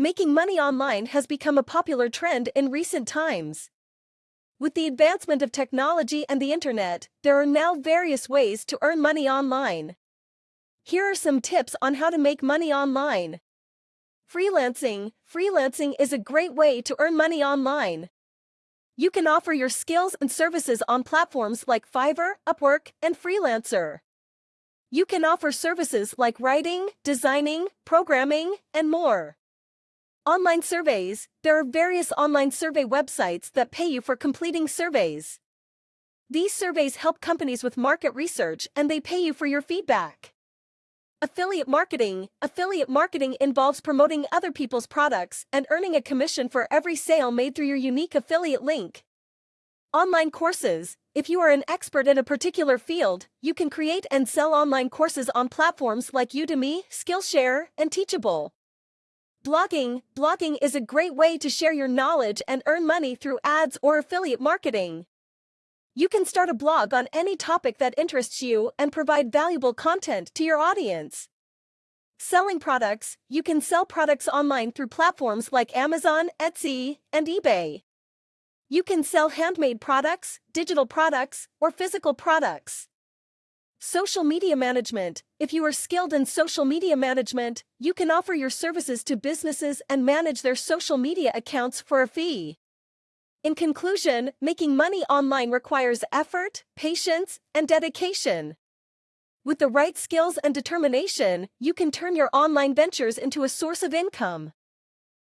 making money online has become a popular trend in recent times. With the advancement of technology and the internet, there are now various ways to earn money online. Here are some tips on how to make money online. Freelancing Freelancing is a great way to earn money online. You can offer your skills and services on platforms like Fiverr, Upwork, and Freelancer. You can offer services like writing, designing, programming, and more. Online surveys There are various online survey websites that pay you for completing surveys. These surveys help companies with market research and they pay you for your feedback. Affiliate marketing Affiliate marketing involves promoting other people's products and earning a commission for every sale made through your unique affiliate link. Online courses If you are an expert in a particular field, you can create and sell online courses on platforms like Udemy, Skillshare, and Teachable. Blogging Blogging is a great way to share your knowledge and earn money through ads or affiliate marketing. You can start a blog on any topic that interests you and provide valuable content to your audience. Selling products You can sell products online through platforms like Amazon, Etsy, and eBay. You can sell handmade products, digital products, or physical products. Social media management. If you are skilled in social media management, you can offer your services to businesses and manage their social media accounts for a fee. In conclusion, making money online requires effort, patience, and dedication. With the right skills and determination, you can turn your online ventures into a source of income.